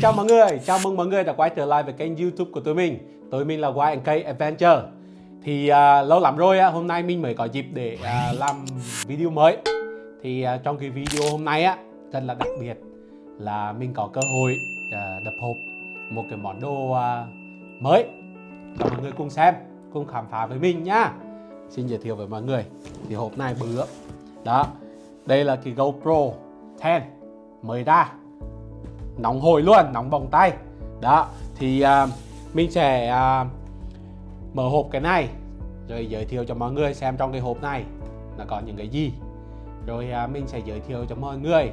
Xin chào mọi người, chào mừng mọi người đã quay trở lại với kênh youtube của tụi mình. Tụi mình là YNK Adventure. Thì uh, lâu lắm rồi, uh, hôm nay mình mới có dịp để uh, làm video mới. Thì uh, trong cái video hôm nay á, rất là đặc biệt là mình có cơ hội uh, đập hộp một cái món đồ uh, mới. Cho mọi người cùng xem, cùng khám phá với mình nhá. Xin giới thiệu với mọi người Thì hộp này bự Đó, đây là cái GoPro 10 mới ra nóng hổi luôn nóng bỏng tay. Đó thì uh, mình sẽ uh, mở hộp cái này rồi giới thiệu cho mọi người xem trong cái hộp này là có những cái gì. Rồi uh, mình sẽ giới thiệu cho mọi người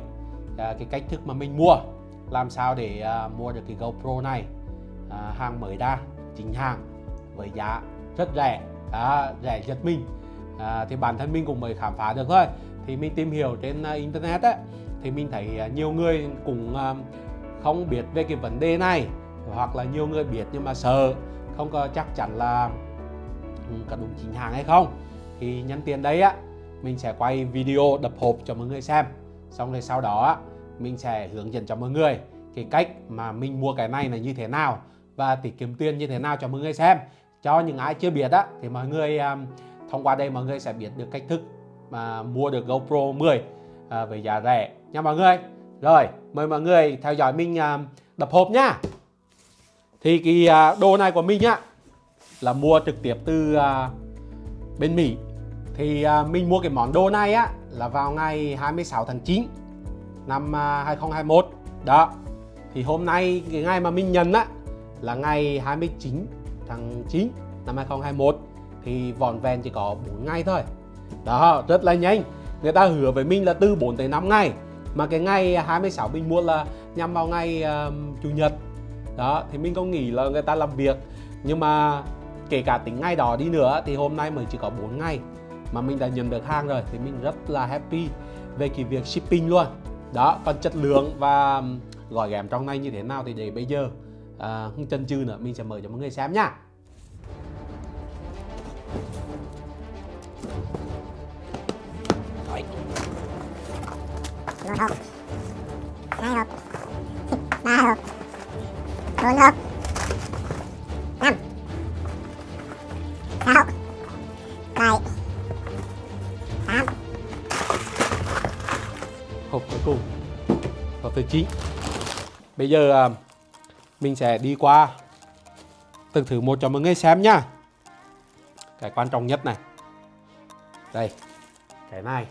uh, cái cách thức mà mình mua làm sao để uh, mua được cái GoPro này uh, hàng mới ra chính hàng với giá rất rẻ. Đó, rẻ giật mình. À, thì bản thân mình cũng mới khám phá được thôi. Thì mình tìm hiểu trên uh, internet ấy, thì mình thấy uh, nhiều người cũng uh, không biết về cái vấn đề này hoặc là nhiều người biết nhưng mà sợ không có chắc chắn là ừ, có đúng chính hàng hay không thì nhân tiền đấy á mình sẽ quay video đập hộp cho mọi người xem. Xong rồi sau đó á mình sẽ hướng dẫn cho mọi người cái cách mà mình mua cái này là như thế nào và tiết kiệm tiền như thế nào cho mọi người xem. Cho những ai chưa biết á thì mọi người um, thông qua đây mọi người sẽ biết được cách thức mà mua được GoPro 10 uh, à, với giá rẻ. Nha mọi người rồi, mời mọi người theo dõi mình à, đập hộp nhá. Thì cái à, đồ này của mình á là mua trực tiếp từ à, bên Mỹ. Thì à, mình mua cái món đồ này á là vào ngày 26 tháng 9 năm à, 2021. Đó. Thì hôm nay cái ngày mà mình nhận á là ngày 29 tháng 9 năm 2021 thì vòn vẹn chỉ có 4 ngày thôi. Đó, rất là nhanh. Người ta hứa với mình là từ 4 tới 5 ngày mà cái ngày 26 mình mua là nhằm vào ngày uh, chủ nhật. Đó thì mình không nghĩ là người ta làm việc. Nhưng mà kể cả tính ngày đó đi nữa thì hôm nay mới chỉ có 4 ngày mà mình đã nhận được hàng rồi. Thì mình rất là happy về cái việc shipping luôn. Đó còn chất lượng và gói ghém trong này như thế nào thì để bây giờ à, không chân chừ nữa mình sẽ mời cho mọi người xem nhá một hộp hai hộp ba hộp bốn hộp năm sáu bảy tám hộp cuối cùng hộp thứ chín bây giờ à, mình sẽ đi qua từng thử một cho mọi người xem nhá cái quan trọng nhất này. Đây, cái này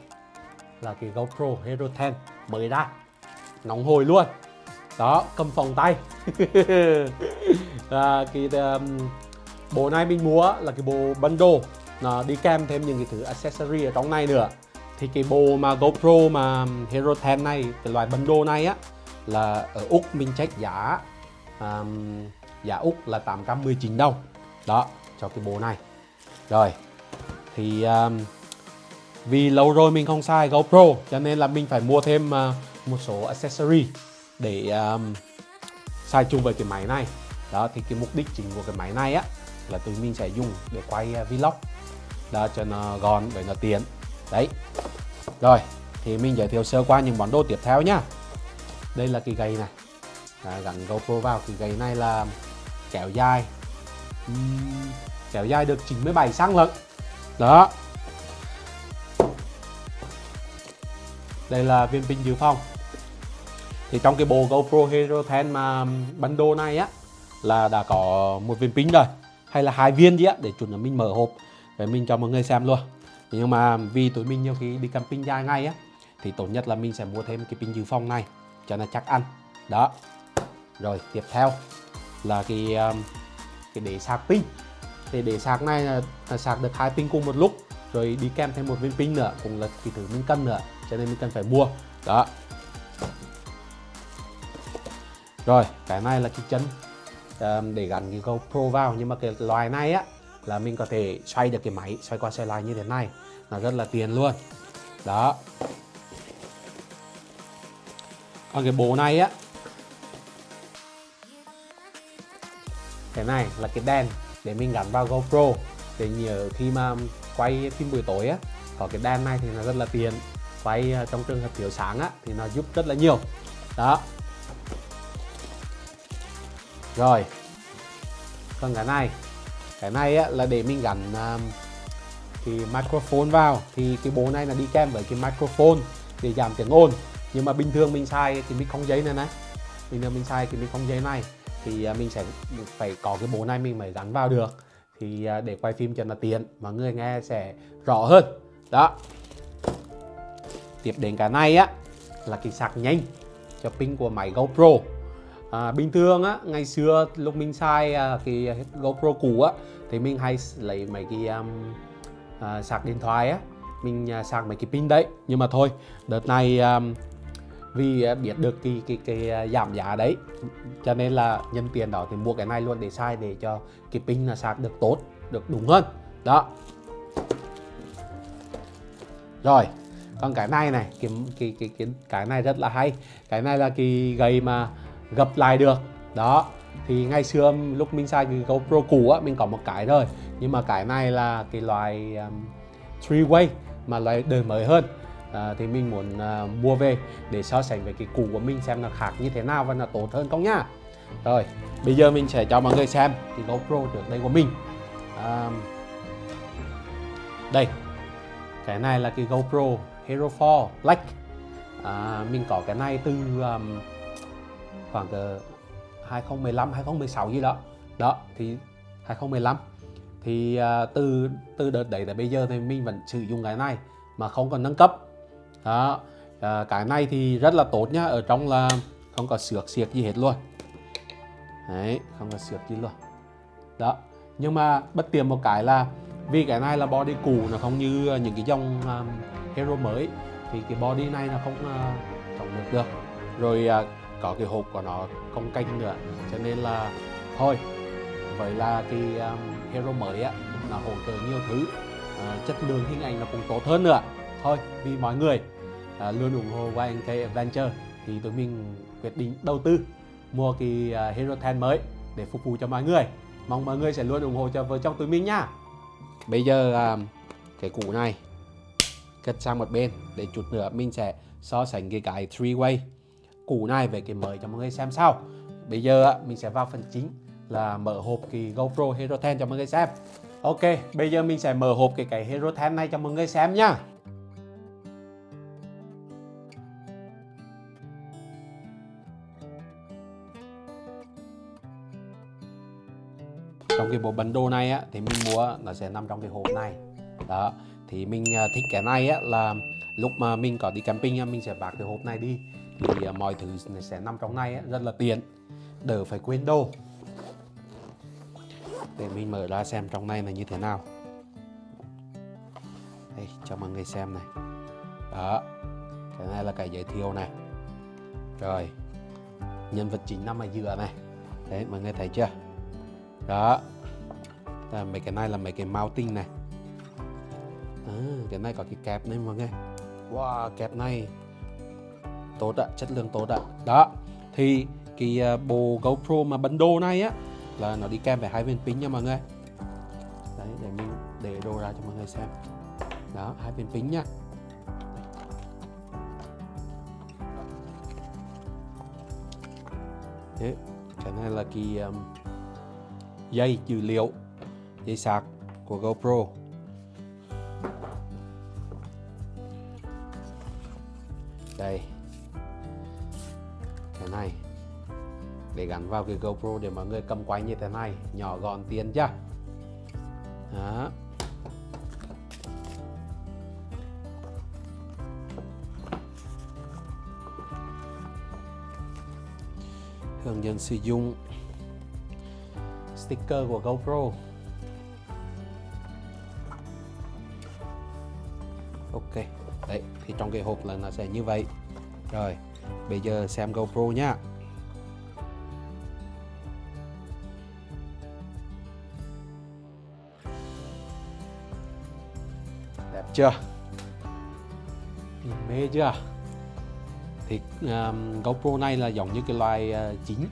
là cái GoPro Hero 10 mới ra. Nóng hổi luôn. Đó cầm phòng tay. À, cái um, bộ này mình mua là cái bộ bundle. Nó đi kèm thêm những cái thứ accessory ở trong này nữa. Thì cái bộ mà GoPro mà um, Hero 10 này cái loại bundle này á là ở Úc mình check giá um, giá Úc là 819 đồng. Đó cho cái bộ này. Rồi thì um, vì lâu rồi mình không xài GoPro cho nên là mình phải mua thêm uh, một số accessory để um, xài chung với cái máy này. Đó thì cái mục đích chính của cái máy này á là tụi mình sẽ dùng để quay uh, vlog. Đó cho nó gọn để nó tiện. Đấy. Rồi thì mình giới thiệu sơ qua những món đồ tiếp theo nhá. Đây là cái gậy này. À, gắn GoPro vào. Cái gậy này là kéo dài. Uhm, kéo dài được 97 cm lận. Đó. Đây là viên pin dự phòng. Thì trong cái bộ GoPro Hero 10 mà bắn đồ này á là đã có một viên pin rồi hay là hai viên gì á để chuẩn là mình mở hộp để mình cho mọi người xem luôn. Nhưng mà vì tụi mình nhiều khi đi camping dài ngày á thì tốt nhất là mình sẽ mua thêm cái pin dự phòng này cho nó chắc ăn. Đó. Rồi tiếp theo là cái um, cái để sạc pin. Thì để sạc này là, là sạc được hai pin cùng một lúc rồi đi kèm thêm một viên pin nữa cũng là cái thứ mình cần nữa cho nên mình cần phải mua. Đó. Rồi cái này là cái chân um, để gắn cái GoPro vào. Nhưng mà cái loài này á là mình có thể xoay được cái máy xoay qua xoay lại như thế này. Là rất là tiền luôn. Đó. Còn cái bộ này á cái này là cái đèn để mình gắn vào GoPro. Để nhờ khi mà quay phim buổi tối á có cái đèn này thì nó rất là tiền quay ờ, trong trường hợp thiếu sáng á thì nó giúp rất là nhiều. Đó. Rồi. Còn cái này cái này á, là để mình gắn um, cái microphone vào thì cái bộ này là đi kèm với cái microphone để giảm tiếng ồn. Nhưng mà bình thường mình xài cái mic không giấy này này bình thường mình xài cái mic không giấy này thì ờ, mình sẽ phải có cái bộ này mình mới gắn vào được. Thì để quay phim cho nó tiện mọi người nghe sẽ rõ hơn. Đó tiếp đến cái này á là cái sạc nhanh cho pin của máy GoPro. À, bình thường á ngày xưa lúc mình xài à, cái GoPro cũ á thì mình hay lấy mấy cái um, à, sạc điện thoại á mình à, sạc mấy cái pin đấy. Nhưng mà thôi đợt này um, vì à, biết được cái cái cái à, giảm giá đấy cho nên là nhân tiền đó thì mua cái này luôn để xài để cho cái pin là sạc được tốt được đúng hơn. Đó. Rồi còn cái này này cái cái cái cái cái này rất là hay. Cái này là cái gậy mà gập lại được. Đó thì ngày xưa lúc mình xài cái GoPro cũ á mình có một cái rồi. Nhưng mà cái này là cái loại um, three way mà loại đời mới hơn. À, thì mình muốn uh, mua về để so sánh với cái cũ của mình xem nó khác như thế nào và nó tốt hơn không nhá rồi bây giờ mình sẽ cho mọi người xem cái GoPro trước đây của mình. À, đây cái này là cái GoPro Hero 4 Black. À, mình có cái này từ um, khoảng từ 2015 2016 gì đó. Đó thì 2015 thì uh, từ từ đợt đấy tới bây giờ thì mình vẫn sử dụng cái này mà không còn nâng cấp. Đó à, cái này thì rất là tốt nhá ở trong là không có xước xiếc gì hết luôn. Đấy không có xước gì luôn. Đó nhưng mà bất tiện một cái là vì cái này là body cũ nó không như những cái dòng um, hero mới thì cái body này là không uh, chống được được. Rồi uh, có cái hộp của nó không canh nữa cho nên là thôi. Vậy là cái um, hero mới á nó hỗ trợ nhiều thứ. Uh, chất lượng hình ảnh nó cũng tốt hơn nữa. Thôi vì mọi người uh, luôn ủng hộ YNK Adventure thì tụi mình quyết định đầu tư mua cái uh, Hero 10 mới để phục vụ cho mọi người. Mong mọi người sẽ luôn ủng hộ cho vợ chồng tụi mình nha. Bây giờ uh, cái củ này cất sang một bên để chút nữa mình sẽ so sánh cái cái three way cũ này về cái mới cho mọi người xem sau. Bây giờ mình sẽ vào phần chính là mở hộp cái GoPro Hero 10 cho mọi người xem. Ok, bây giờ mình sẽ mở hộp cái cái Hero 10 này cho mọi người xem nhá trong cái bộ bundle này á, thì mình mua nó sẽ nằm trong cái hộp này. Đó thì mình à, thích cái này á là lúc mà mình có đi camping á, mình sẽ vác cái hộp này đi. Thì à, mọi thứ sẽ nằm trong này rất là tiện đỡ phải quên đồ. Để mình mở ra xem trong này là như thế nào. Đây cho mọi người xem này. Đó cái này là cái giới thiệu này. Rồi nhân vật chính nằm ở giữa này. Đấy mọi người thấy chưa? Đó là mấy cái này là mấy cái mounting này à, cái này có cái kẹp này mọi người. Wow kẹp này. Tốt ạ chất lượng tốt ạ. Đó thì cái ờ, bộ GoPro mà bundle này á là nó đi kèm với hai viên pin nha mọi người. Đấy để mình để đồ ra cho mọi người xem. Đó hai viên pin nhá thế, cái này là cái um, dây dữ liệu dây sạc của GoPro. Gắn vào cái GoPro để mọi người cầm quay như thế này, nhỏ gọn tiền chưa? Đó. Hướng dẫn sử dụng sticker của GoPro. Ok, đấy, thì trong cái hộp là nó sẽ như vậy. Rồi, bây giờ xem GoPro nhá. Chưa? Mê chưa? Thì um, GoPro này là giống như cái loài uh, chính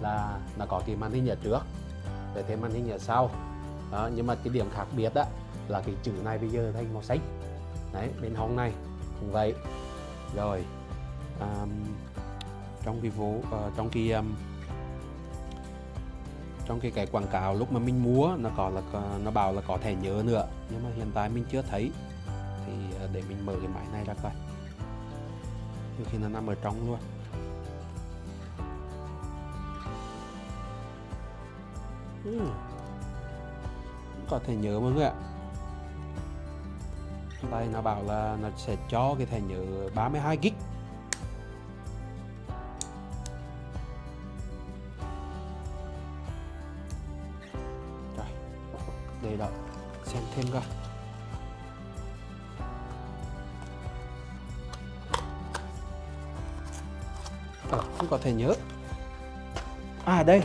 là nó có cái màn hình ở trước để thêm màn hình ở sau. Đó, nhưng mà cái điểm khác biệt đó là cái chữ này bây giờ thành màu xanh. Đấy bên hông này cũng vậy. Rồi um, trong cái vô uh, trong cái um, trong cái cái quảng cáo lúc mà mình mua nó có là ờ, nó bảo là có thẻ nhớ nữa nhưng mà hiện tại mình chưa thấy thì à, để mình mở cái máy này ra coi. Nhiều khi nó nằm ở trong luôn. Hmm. Ừm. có thể nhớ mọi người ạ. Đây nó bảo là nó sẽ cho cái thẻ nhớ 32 GB thể nhớ. À đây.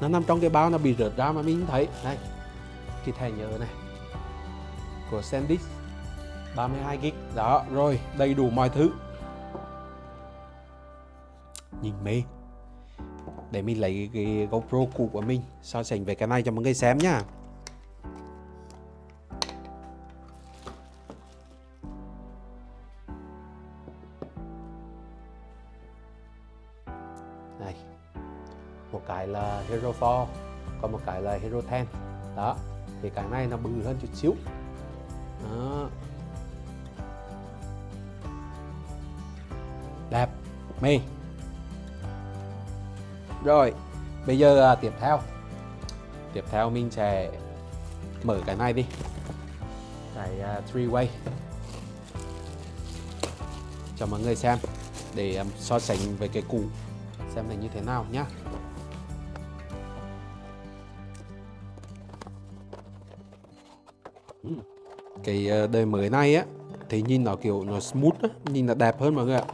Nó nằm trong cái bao nó bị rớt ra mà mình không thấy. Đây. Cái thẻ nhớ này. Của SanDisk. 32 GB đó, rồi. Đầy đủ mọi thứ. Nhìn mê. Để mình lấy cái GoPro cũ của mình, so sánh với cái này cho mọi người xem nhá. Hero4 còn một cái là Hero 10 đó thì cái này nó bự hơn chút xíu. Đó. đẹp. Mê rồi bây giờ à, tiếp theo. Tiếp theo mình sẽ mở cái này đi. Cái à, three way. Cho mọi người xem để um, so sánh với cái cũ xem là như thế nào nhá. Cái ờ, đời mới này á thì nhìn nó kiểu nó smooth á, nhìn nó đẹp hơn mọi người ạ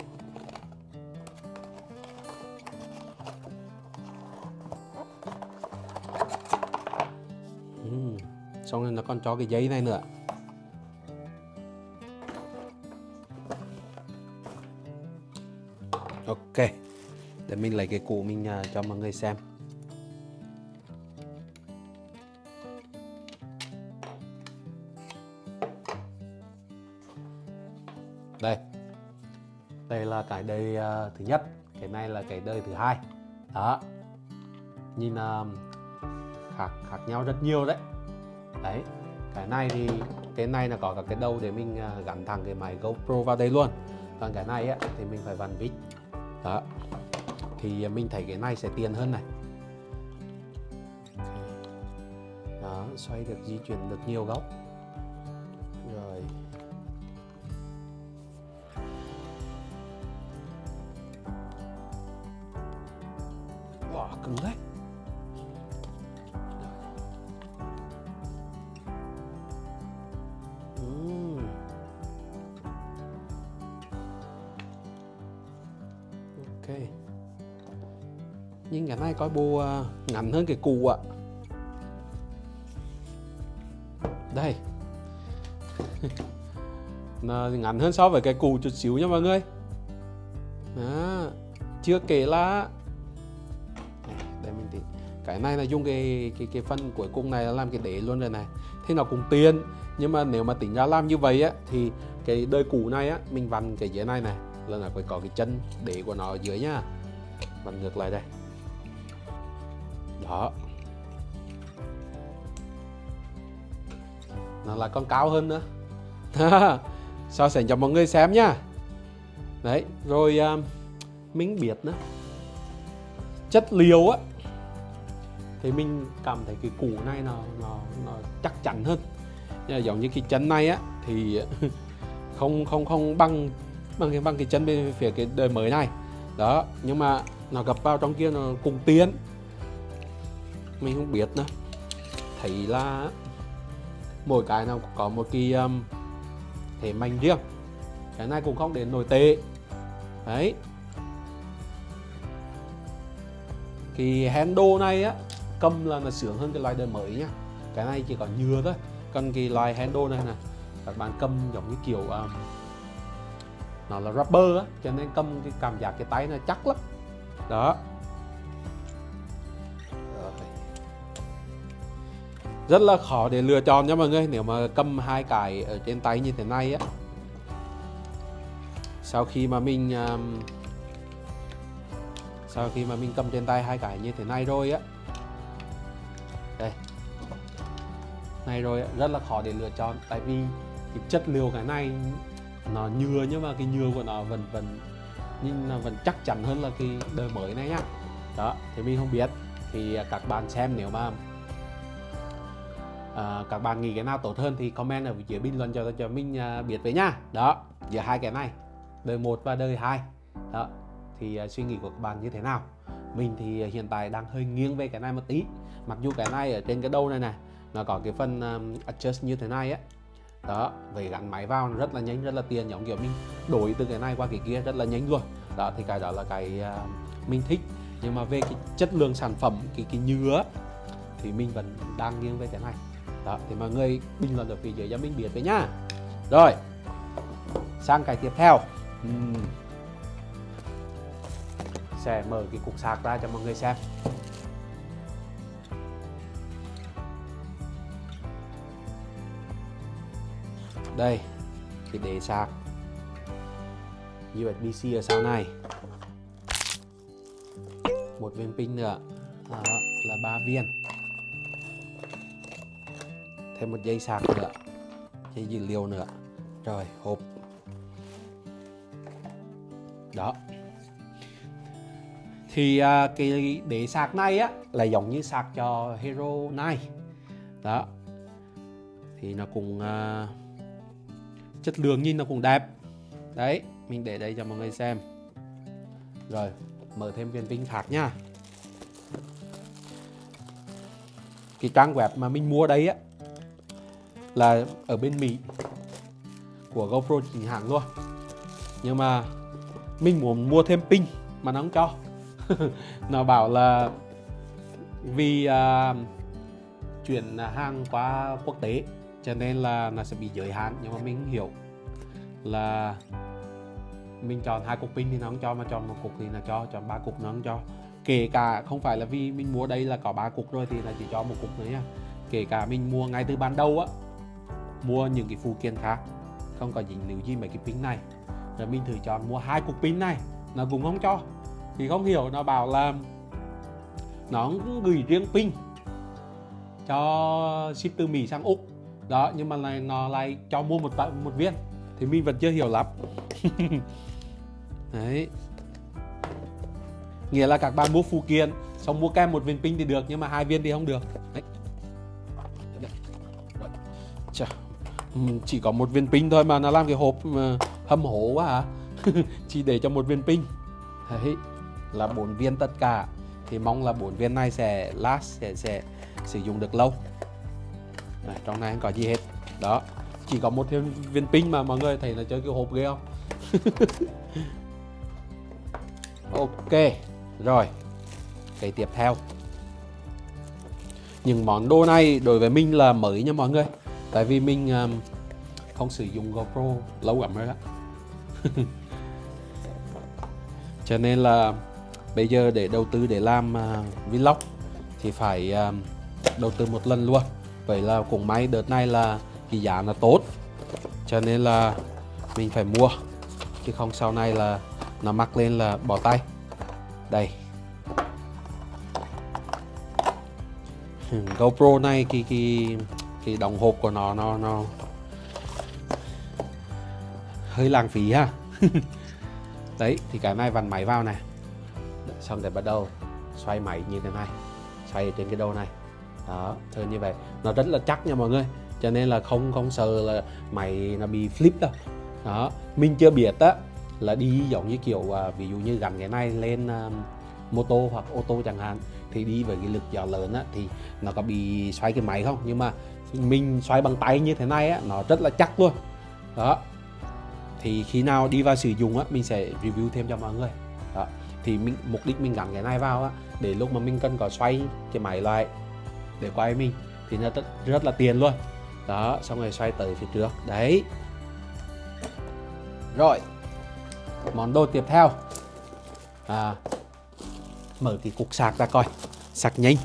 uhm. xong rồi nó còn cho cái giấy này nữa ok, để mình lấy cái cũ mình à, cho mọi người xem thứ nhất cái này là cái đời thứ hai. Đó. Nhìn uh, khác khác nhau rất nhiều đấy. Đấy cái này thì cái này là có cả cái đầu để mình ờ, gắn thẳng cái máy GoPro vào đây luôn. Còn cái này á, thì mình phải vặn vít. Đó. Thì mình thấy cái này sẽ tiền hơn này. Đó xoay được di chuyển được nhiều góc. Cứng đấy. Ừ. Ok. Nhưng ngày mai coi bù à, ngắn hơn cái cù ạ. Đây. Nó ngắn hơn so với cái cù chút xíu nha mọi người. Đó. chưa kể là cái này là dùng cái cái cái phần cuối cùng này là làm cái đế luôn rồi này. Thì nó cũng tiền nhưng mà nếu mà tính ra làm như vậy á thì cái đời cũ này á mình vặn cái dưới này này là nó phải có cái chân đế của nó ở dưới nhá vặn ngược lại đây. Đó. Nó là con cao hơn nữa. So sánh cho mọi người xem nhá đấy rồi uh, mình biết nữa. Chất liệu á thì mình cảm thấy cái củ này nó nó nó chắc chắn hơn. Giống như cái chân này á thì không không không bằng bằng cái bằng cái chân bên phía cái đời mới này. Đó nhưng mà nó gặp vào trong kia nó cùng tiến. Mình không biết nữa. Thấy là mỗi cái nào có một cái um, thể mạnh riêng. Cái này cũng không đến nổi tệ. Đấy. Cái handle này á cầm là nó sướng hơn cái loại đời mới nhá. Cái này chỉ có nhựa thôi. Còn cái loại handle này nè các bạn cầm giống như kiểu um, nó là rubber á cho nên cầm cái cảm giác cái tay nó chắc lắm. Đó. Rất là khó để lựa chọn nha mọi người nếu mà cầm hai cái ở trên tay như thế này á. Sau khi mà mình um, sau khi mà mình cầm trên tay hai cái như thế này rồi á này rồi rất là khó để lựa chọn tại vì cái chất liệu cái này nó nhựa nhưng mà cái nhựa của nó vẫn vẫn nhưng nó vẫn chắc chắn hơn là cái đời mới này nhá. Đó thì mình không biết thì các bạn xem nếu mà à, các bạn nghĩ cái nào tốt hơn thì comment ở dưới bình luận cho cho mình à, biết với nhá. Đó giữa hai cái này đời một và đời hai. Đó thì à, suy nghĩ của các bạn như thế nào? Mình thì hiện tại đang hơi nghiêng về cái này một tí. Mặc dù cái này ở trên cái đầu này này nó có cái phần um, adjust như thế này á. Đó về gắn máy vào rất là nhanh rất là tiền giống kiểu mình đổi từ cái này qua cái kia rất là nhanh luôn. Đó thì cái đó là cái uh, mình thích. Nhưng mà về cái chất lượng sản phẩm cái cái nhựa thì mình vẫn đang nghiêng về cái này. Đó thì mọi người bình luận ở phía dưới cho mình biết với nhá. Rồi sang cái tiếp theo. Uhm. sẽ mở cái cục sạc ra cho mọi người xem. Đây cái đế sạc USB-C ở sau này. Một viên pin nữa. Đó là ba viên. Thêm một dây sạc nữa. Dây dữ liệu nữa. Rồi hộp. Đó. Thì à, cái đế sạc này á là giống như sạc cho Hero 9 đó. Thì nó cũng à, chất lượng nhìn nó cũng đẹp. Đấy mình để đây cho mọi người xem. Rồi mở thêm viên pin khác nha. Cái trang web mà mình mua đây á là ở bên Mỹ của GoPro chính hãng luôn. Nhưng mà mình muốn mua thêm pin mà nó không cho. Nó bảo là vì uh, chuyển hàng qua quốc tế cho nên là nó sẽ bị giới hạn nhưng mà mình hiểu là mình chọn hai cục pin thì nó không cho, mà chọn một cục thì là cho, chọn ba cục nó không cho. Kể cả không phải là vì mình mua đây là có ba cục rồi thì là chỉ cho một cục nữa nha à. kể cả mình mua ngay từ ban đầu á, mua những cái phụ kiện khác, không có dính líu gì mấy cái pin này. Rồi mình thử chọn mua hai cục pin này, nó cũng không cho. Thì không hiểu, nó bảo là nó cũng gửi riêng pin cho ship từ Mỹ sang Úc. Đó, nhưng mà này nó lại cho mua một một viên thì mình vẫn chưa hiểu lắm. Đấy. Nghĩa là các bạn mua phụ kiện xong mua kem một viên pin thì được nhưng mà hai viên thì không được. Đấy. Chà, chỉ có một viên pin thôi mà nó làm cái hộp hâm hố quá hả chỉ để cho một viên pin. Đấy là bốn viên tất cả. Thì mong là bốn viên này sẽ last sẽ sẽ sử dụng được lâu. Này, trong này không có gì hết. Đó chỉ có một thêm viên pin mà mọi người thấy là chơi kiểu hộp ghê không? Ok rồi. Cái tiếp theo. Những món đồ này đối với mình là mới nha mọi người. Tại vì mình um, không sử dụng GoPro lâu lắm rồi đó cho nên là bây giờ để đầu tư để làm uh, vlog thì phải um, đầu tư một lần luôn. Vậy là cũng may đợt này là cái giá là tốt. Cho nên là mình phải mua, chứ không sau này là nó mắc lên là bỏ tay. Đây. GoPro này, cái cái cái đồng hộp của nó nó nó hơi lãng phí ha. Đấy, thì cái này vặn máy vào này. Xong để bắt đầu xoay máy như thế này, xoay trên cái đầu này. Đó thường như vậy. Nó rất là chắc nha mọi người cho nên là không không sợ là máy nó bị flip đâu. Đó mình chưa biết á là đi giống như kiểu à, ví dụ như gắn cái này lên uh, mô tô hoặc ô tô chẳng hạn thì đi với cái lực gió lớn á thì nó có bị xoay cái máy không? Nhưng mà mình xoay bằng tay như thế này á nó rất là chắc luôn. Đó thì khi nào đi vào sử dụng á mình sẽ review thêm cho mọi người. Đó thì mình mục đích mình gắn cái này vào á để lúc mà mình cần có xoay cái máy lại để quay mình thì nó rất, rất là tiền luôn đó xong rồi xoay tới phía trước. Đấy. Rồi. Món đồ tiếp theo. À, mở cái cục sạc ra coi. Sạc nhanh.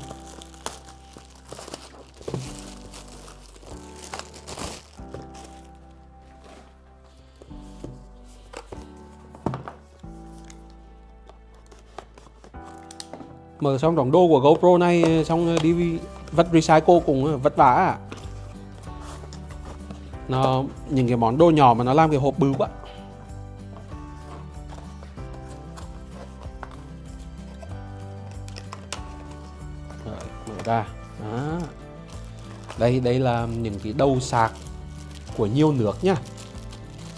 Mở xong đóng đô của GoPro này xong đi vật recycle cũng vất vả. à nó những cái món đồ nhỏ mà nó làm cái hộp bự quá. Rồi, mở ra. Đó. đây đây là những cái đầu sạc của nhiều nước nhá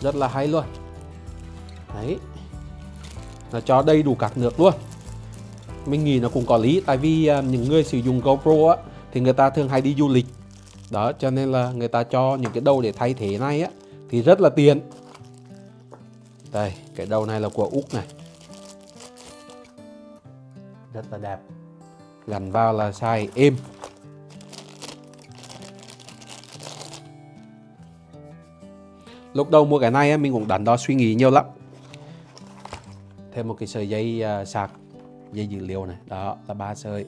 rất là hay luôn. Đấy. Nó cho đầy đủ các nước luôn. Mình nghĩ nó cũng có lý tại vì à, những người sử dụng GoPro á thì người ta thường hay đi du lịch đó cho nên là người ta cho những cái đầu để thay thế này á thì rất là tiện. Đây cái đầu này là của úc này. Rất là đẹp. Gắn vào là xài êm. Lúc đầu mua cái này á, mình cũng đắn đo suy nghĩ nhiều lắm. Thêm một cái sợi dây uh, sạc dây dữ liệu này. Đó là ba sợi.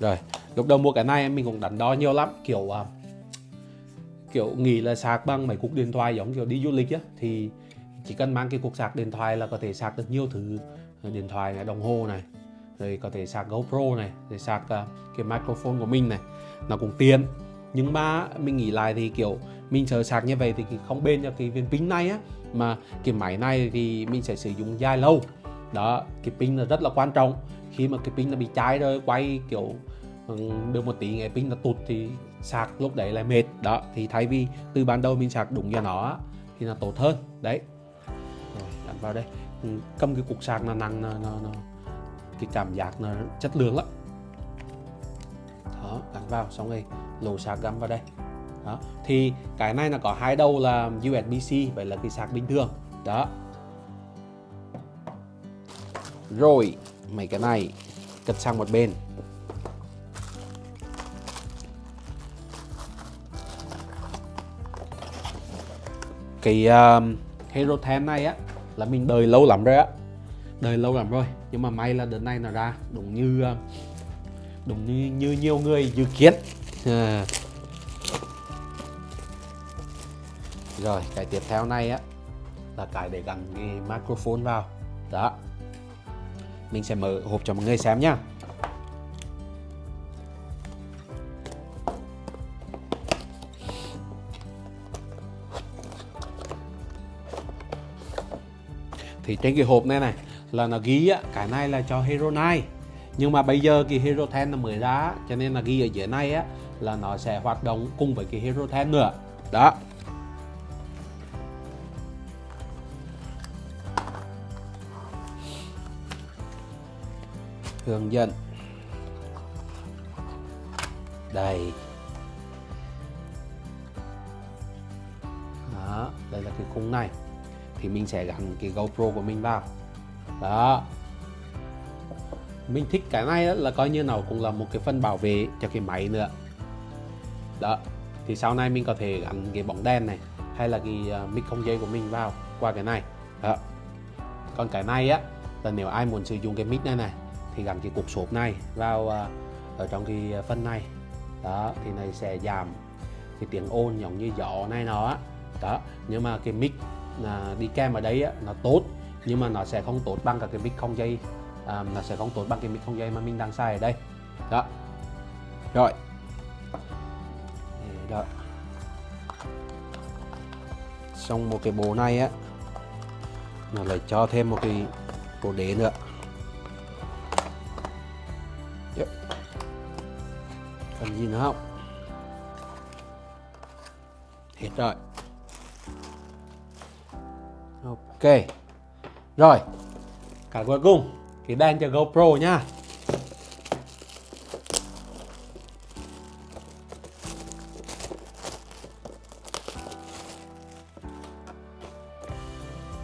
Rồi lúc đầu mua cái này mình cũng đắn đo nhiều lắm kiểu uh, kiểu nghĩ là sạc bằng mấy cục điện thoại giống kiểu đi du lịch á thì chỉ cần mang cái cục sạc điện thoại là có thể sạc được nhiều thứ. Điện thoại này đồng hồ này rồi có thể sạc GoPro này rồi sạc uh, cái microphone của mình này nó cũng tiền nhưng mà mình nghĩ lại thì kiểu mình chờ sạc như vậy thì không bền cho cái viên pin này á mà cái máy này thì mình sẽ sử dụng dài lâu. Đó cái pin là rất là quan trọng. Khi mà cái pin nó bị cháy rồi quay kiểu được một tí ngày pin nó tụt thì sạc lúc đấy lại mệt. Đó thì thay vì từ ban đầu mình sạc đúng cho nó thì là tốt hơn. Đấy. Rồi đặt vào đây. Ừ, cầm cái cục sạc nó nặng nó, nó, nó cái cảm giác nó chất lượng lắm. Đó gắn vào xong rồi lỗ sạc gắn vào đây. Đó thì cái này là có hai đầu là USB-C vậy là cái sạc bình thường. Đó. Rồi mấy cái này cất sang một bên. Cái uh, Hero 10 này á là mình đợi lâu lắm rồi á. Đợi lâu lắm rồi nhưng mà may là đợt này nó ra đúng như uh, đúng như, như nhiều người dự kiến. À. rồi cái tiếp theo này á là cái để gắn cái microphone vào. Đó. Mình sẽ mở hộp cho mọi người xem nhá. Thì trên cái hộp này này là nó ghi á, cái này là cho Hero 9 nhưng mà bây giờ cái Hero 10 nó mới ra cho nên là ghi ở dưới này á là nó sẽ hoạt động cùng với cái Hero 10 nữa. Đó. Hướng dẫn. Đây. Đó đây là cái khung này thì mình sẽ gắn cái GoPro của mình vào. Đó. Mình thích cái này là coi như nào cũng là một cái phần bảo vệ cho cái máy nữa. Đó. Thì sau này mình có thể gắn cái bóng đèn này, hay là cái à, mic không dây của mình vào qua cái này. Đó. Còn cái này á, là nếu ai muốn sử dụng cái mic này này, thì gắn cái cục sộp này vào à, ở trong cái phần này. Đó, thì này sẽ giảm cái tiếng ồn giống như gió này nó đó. Nhưng mà cái mic à, đi kèm ở đấy á, nó tốt nhưng mà nó sẽ không tốt bằng cả cái mic không dây à, nó sẽ không tốt bằng cái mic không dây mà mình đang xài ở đây. Đó. Rồi. Đó. Xong một cái bộ này á nó lại cho thêm một cái bộ đế nữa. Yep. cần gì nữa không? Hết rồi ok. Rồi. Cả cuối cùng cái đèn cho GoPro nha.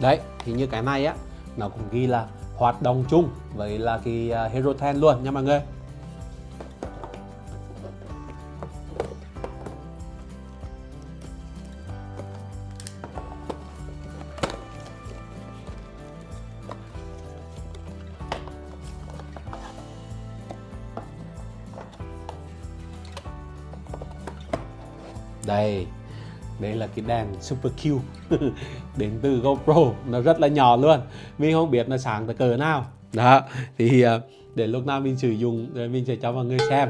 đấy, thì như cái này á, nó cũng ghi là hoạt động chung với là cái à, Hero 10 luôn nha mọi người. Cái đèn super Q đến từ GoPro. Nó rất là nhỏ luôn. Mình không biết nó sáng tới cỡ nào. Đó thì ờ, để lúc nào mình sử dụng rồi mình sẽ cho mọi người xem.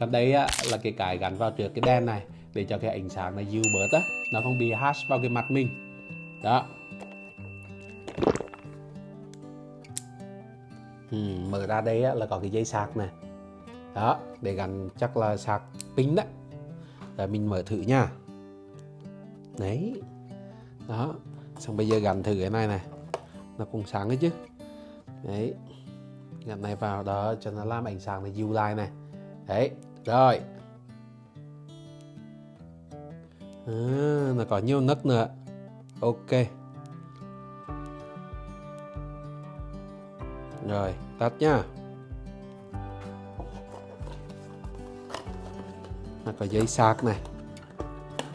Còn đấy ờ, là cái cái gắn vào trước cái đèn này để cho cái ánh sáng này dịu bớt á. Nó không bị hash vào cái mặt mình. Đó. Ừ, mở ra đây á, là có cái dây sạc này. Đó để gắn chắc là sạc pin đấy rồi mình mở thử nha đấy. Đó. Xong bây giờ gắn thử cái này này. Nó cũng sáng đấy chứ. Đấy. Gắn này vào đó cho nó làm ánh sáng này dịu lại này. Đấy. Rồi. À, nó có nhiều nấc nữa. Ok. Rồi tắt nha nó có giấy sạc này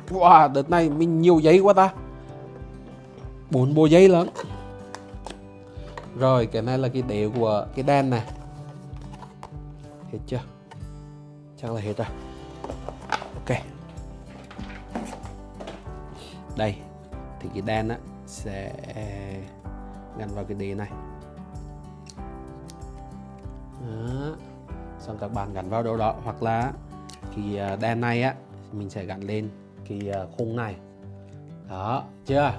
wow, đợt này mình nhiều giấy quá ta. Bốn bộ giấy lớn rồi, cái này là cái đế của cái đèn này. Hết chưa? Chắc là hết rồi. Ok. Đây, thì cái đèn á sẽ gắn vào cái đế này. Đó. xong các bạn gắn vào đâu đó, hoặc là thì à, đèn này á, mình sẽ gắn lên cái à, khung này. Đó chưa?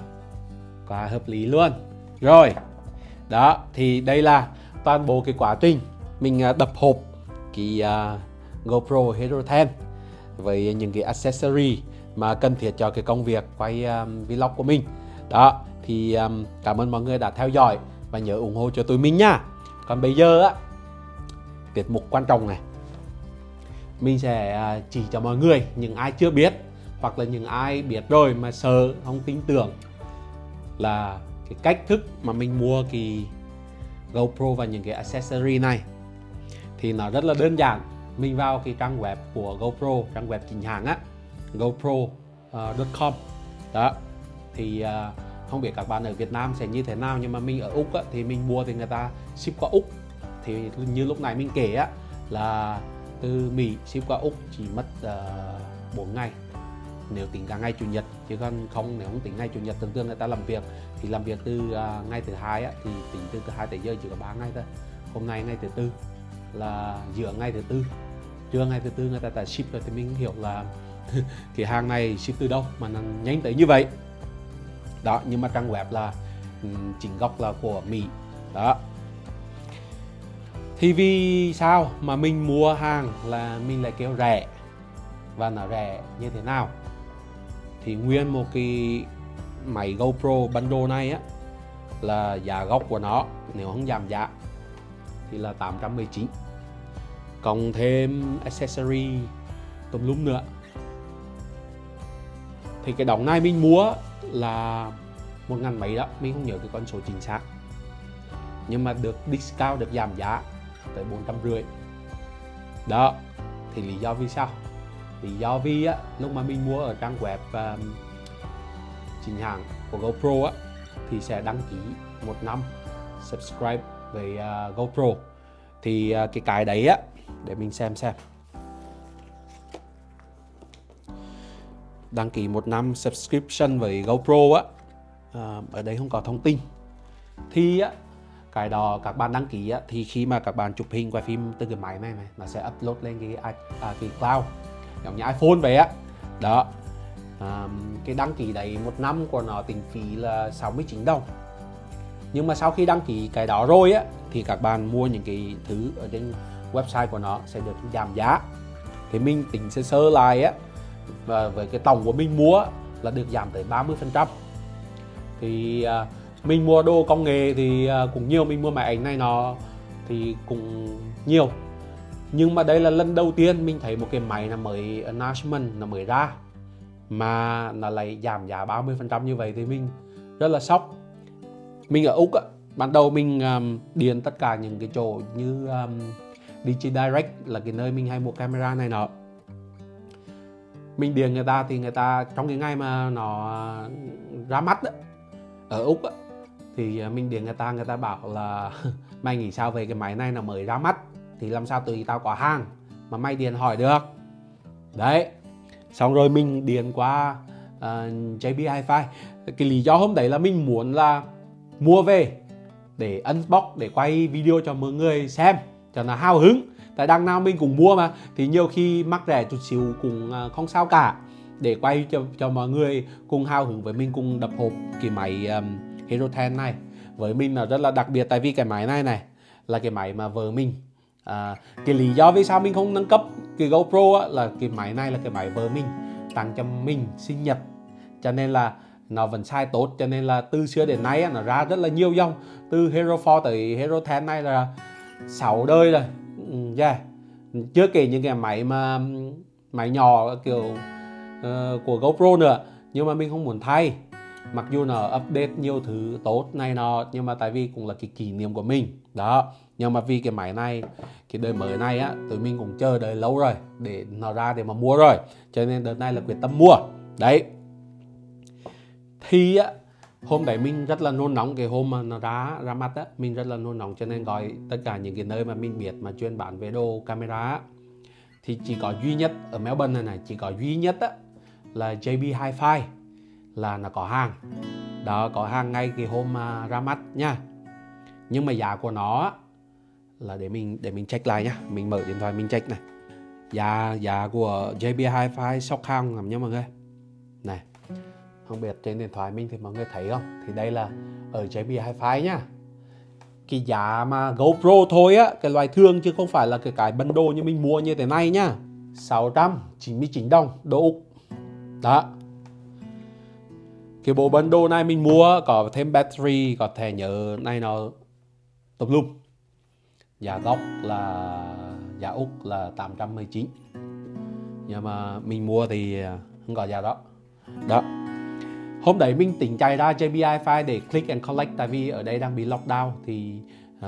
Quá hợp lý luôn. Rồi đó thì đây là toàn bộ cái quá trình mình à, đập hộp cái uh, GoPro Hero 10 với những cái accessory mà cần thiết cho cái công việc quay um, vlog của mình. Đó thì um, cảm ơn mọi người đã theo dõi và nhớ ủng hộ cho tụi mình nha. Còn bây giờ á tiết mục quan trọng này. Mình sẽ chỉ cho mọi người những ai chưa biết hoặc là những ai biết rồi mà sợ không tin tưởng là cái cách thức mà mình mua cái GoPro và những cái accessory này thì nó rất là đơn giản. Mình vào cái trang web của GoPro trang web chính hãng á gopro.com ờ, đó thì uh, không biết các bạn ở Việt Nam sẽ như thế nào nhưng mà mình ở Úc á, thì mình mua thì người ta ship qua Úc. Thì như lúc này mình kể á là từ Mỹ ship qua Úc chỉ mất ờ, uh, 4 ngày nếu tính cả ngày chủ nhật chứ còn không nếu không tính ngày chủ nhật thường thường người ta làm việc thì làm việc từ uh, ngày thứ hai á, thì tính từ thứ hai tới giờ chỉ có 3 ngày thôi. Hôm nay ngày thứ tư là giữa ngày thứ tư. Trưa ngày thứ tư người ta đã ship rồi thì mình hiểu là cái hàng này ship từ đâu mà nó nhanh tới như vậy. Đó nhưng mà trang web là ừ, chính gốc là của Mỹ. Đó. Thì vì sao mà mình mua hàng là mình lại kêu rẻ? Và nó rẻ như thế nào? Thì nguyên một cái máy GoPro bundle này á, là giá gốc của nó, nếu không giảm giá, thì là 819 cộng thêm accessory, tùm lum nữa. Thì cái đóng này mình mua là một ngàn mấy đó, mình không nhớ cái con số chính xác. Nhưng mà được discount, được giảm giá tới bốn trăm rưỡi. Đó, thì lý do vì sao? Lý do vì á lúc mà mình mua ở trang web um, chính hãng của GoPro á thì sẽ đăng ký một năm subscribe với uh, GoPro. Thì uh, cái cái đấy á để mình xem xem. Đăng ký một năm subscription với GoPro á uh, ở đây không có thông tin. Thì á cái đó các bạn đăng ký á, thì khi mà các bạn chụp hình quay phim từ cái máy này này nó sẽ upload lên cái à, cái cloud giống như iPhone vậy á. Đó. À, cái đăng ký đấy một năm của nó tính phí là 69 đồng. Nhưng mà sau khi đăng ký cái đó rồi á thì các bạn mua những cái thứ ở trên website của nó sẽ được giảm giá. Thì mình tính sơ sơ lại á và với cái tổng của mình mua là được giảm tới 30% thì à, mình mua đồ công nghệ thì à, cũng nhiều mình mua máy ảnh này nó thì cũng nhiều nhưng mà đây là lần đầu tiên mình thấy một cái máy là mới announcement nó mới ra. Mà nó lại giảm giá 30% như vậy thì mình rất là sốc. Mình ở Úc á, ban đầu mình um, điền tất cả những cái chỗ như um, DG Direct là cái nơi mình hay mua camera này nọ. Mình điền người ta thì người ta trong cái ngày mà nó ra mắt đó, ở Úc đó, thì à, mình điền người ta người ta bảo là mày nghĩ sao về cái máy này nó mới ra mắt? Thì làm sao tùy tao có hàng mà mày điền hỏi được. Đấy xong rồi mình điền qua ờ, uh, JB Hi-Fi. Cái lý do hôm đấy là mình muốn là mua về để unbox để quay video cho mọi người xem cho nó hào hứng. Tại đằng nào mình cũng mua mà thì nhiều khi mắc rẻ chút xíu cũng ờ, không sao cả. Để quay cho cho mọi người cùng hào hứng với mình cùng đập hộp cái máy um, Hero 10 này. Với mình là rất là đặc biệt tại vì cái máy này này là cái máy mà vợ mình à, cái lý do vì sao mình không nâng cấp cái GoPro á, là cái máy này là cái máy vợ mình tặng cho mình sinh nhật. Cho nên là nó vẫn sai tốt cho nên là từ xưa đến nay á, nó ra rất là nhiều dòng. Từ Hero 4 tới Hero 10 này là 6 đời rồi. Ừ, yeah. chưa kể những cái máy mà máy nhỏ kiểu uh, của GoPro nữa nhưng mà mình không muốn thay mặc dù nó update nhiều thứ tốt này nọ, nhưng mà tại vì cũng là cái kỷ niệm của mình. Đó, nhưng mà vì cái máy này, cái đời mới này á, tụi mình cũng chờ đợi lâu rồi để nó ra để mà mua rồi. Cho nên đợt này là quyết tâm mua. Đấy. Thì á, hôm đấy mình rất là nôn nóng cái hôm mà nó ra ra mắt á, mình rất là nôn nóng cho nên gọi tất cả những cái nơi mà mình biết mà chuyên bán về đồ camera thì chỉ có duy nhất, ở Melbourne này này, chỉ có duy nhất á, là JB Hi-Fi là nó có hàng. Đó, có hàng ngay cái hôm mà ra mắt nha. Nhưng mà giá của nó là để mình để mình check lại nhá mình mở điện thoại mình check này. Giá giá của JB Hi-Fi sóc hàng lắm nha mọi người. Này, không biết trên điện thoại mình thì mọi người thấy không? Thì đây là ở JB Hi-Fi nhá cái giá mà GoPro thôi á, cái loại thương chứ không phải là cái cái bundle như mình mua như thế này nhá 699 đồng đô Úc. Đó cái bộ bundle này mình mua có thêm battery có thẻ nhớ này nó tập lum. Giá gốc là giá Úc là 819 nhưng mà mình mua thì không có giá đó. Đó. Hôm đấy mình tỉnh chạy ra JBI file để click and collect tại vì ở đây đang bị lockdown thì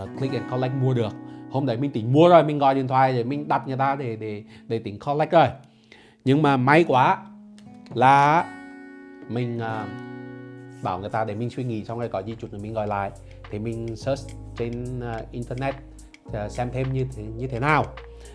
uh, click and collect mua được. Hôm đấy mình tỉnh mua rồi mình gọi điện thoại để mình đặt người ta để để để tỉnh collect rồi. Nhưng mà may quá là mình uh, bảo người ta để mình suy nghĩ xong rồi có gì chút nữa mình gọi lại. Thì mình search trên uh, internet uh, xem thêm như thế, như thế nào.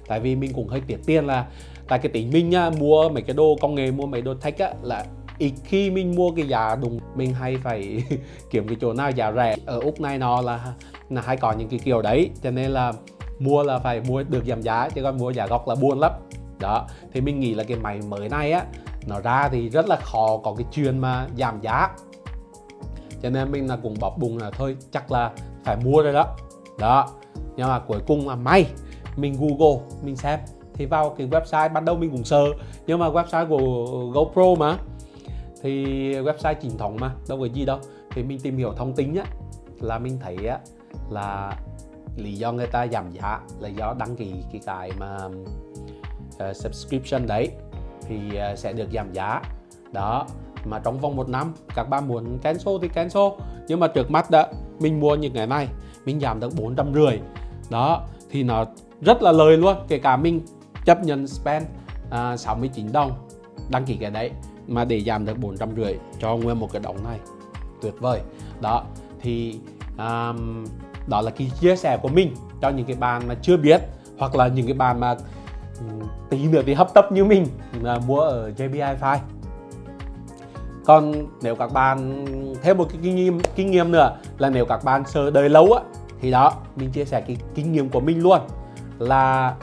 Tại vì mình cũng hơi tiếc tiền là tại cái tính mình uh, mua mấy cái đồ công nghệ mua mấy đồ tech á là ít khi mình mua cái giá đúng. Mình hay phải kiếm cái chỗ nào giá rẻ. Ở úc này nó là là hay có những cái kiểu đấy cho nên là mua là phải mua được giảm giá chứ còn mua giá gốc là buồn lắm. Đó thì mình nghĩ là cái máy mới này á nó ra thì rất là khó có cái chuyện mà giảm giá. Cho nên mình là cũng bọc bùng là thôi chắc là phải mua rồi đó. Đó. Nhưng mà cuối cùng là may mình google mình xem. Thì vào cái website ban đầu mình cũng sợ nhưng mà website của GoPro mà. Thì website chính thống mà đâu có gì đâu. Thì mình tìm hiểu thông tin á là mình thấy á là lý do người ta giảm giá là do đăng ký cái cái mà uh, subscription đấy thì à, sẽ được giảm giá. Đó mà trong vòng một năm các bạn muốn cancel thì cancel nhưng mà trước mắt đó mình mua những cái này mình giảm được bốn trăm rưỡi. Đó thì nó rất là lời luôn kể cả mình chấp nhận spend à, 69 đồng đăng ký cái đấy mà để giảm được bốn trăm rưỡi cho nguyên một cái đống này. Tuyệt vời. Đó thì um, đó là cái chia sẻ của mình cho những cái bạn mà chưa biết hoặc là những cái bạn mà Ừ, tí nữa thì hấp tấp như mình là mua ở JBI File còn nếu các bạn thêm một cái kinh nghiệm kinh nghiệm nữa là nếu các bạn sợ đời lâu á thì đó mình chia sẻ cái kinh nghiệm của mình luôn. Là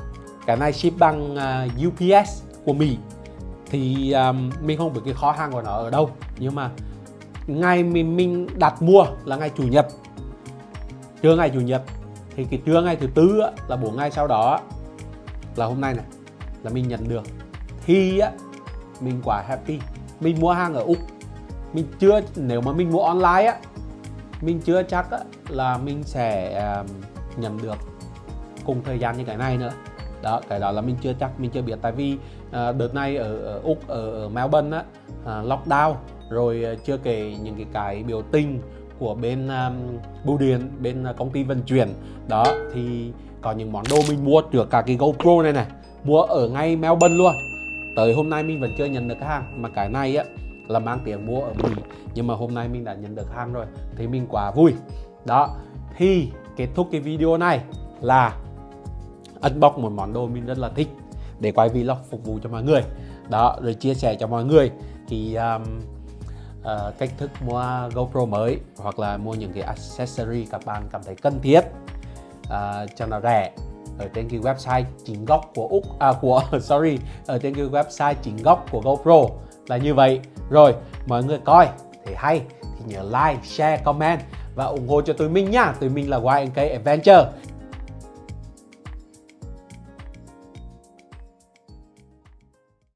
cái này ship bằng à, uh, UPS của Mỹ. Thì um, mình không biết cái khó hàng của nó ở đâu nhưng mà ngày mình mình đặt mua là ngày chủ nhật. Trưa ngày chủ nhật thì cái trưa ngày thứ tư á, là bốn ngày sau đó là hôm nay này là mình nhận được. Thì á mình quá happy. Mình mua hàng ở úc. Mình chưa nếu mà mình mua online á mình chưa chắc á, là mình sẽ um, nhận được cùng thời gian như cái này nữa. Đó cái đó là mình chưa chắc mình chưa biết. Tại vì à, đợt này ở, ở úc ở, ở melbourne á à, lockdown rồi ờ, chưa kể những cái cái biểu tình của bên um, bưu điện bên uh, công ty vận chuyển. Đó thì có những món đồ mình mua trước cả cái GoPro này này mua ở ngay Melbourne luôn. Tới hôm nay mình vẫn chưa nhận được hàng mà cái này á là mang tiền mua ở Mỹ. Nhưng mà hôm nay mình đã nhận được hàng rồi thì mình quá vui. Đó thì kết thúc cái video này là unbox một món đồ mình rất là thích để quay vlog phục vụ cho mọi người. Đó rồi chia sẻ cho mọi người. Thì um, uh, cách thức mua GoPro mới hoặc là mua những cái accessory các bạn cảm thấy cần thiết. Uh, cho nó rẻ ở trên cái website chính gốc của úc à của sorry ở trên cái website chính gốc của GoPro là như vậy. Rồi mọi người coi thì hay thì nhớ like share comment và ủng hộ cho tụi mình nha. Tụi mình là YNK Adventure.